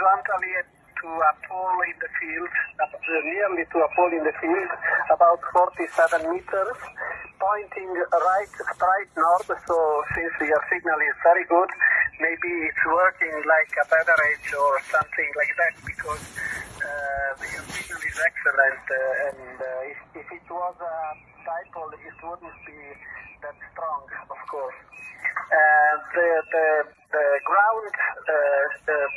horizontally to a pole in the field, nearly to a pole in the field, about 47 meters, pointing right, straight north. So since your signal is very good, maybe it's working like a beverage or something like that because uh, your signal is excellent. Uh, and uh, if, if it was a dipole, it wouldn't be that strong, of course. Uh, the, the, the ground uh, uh,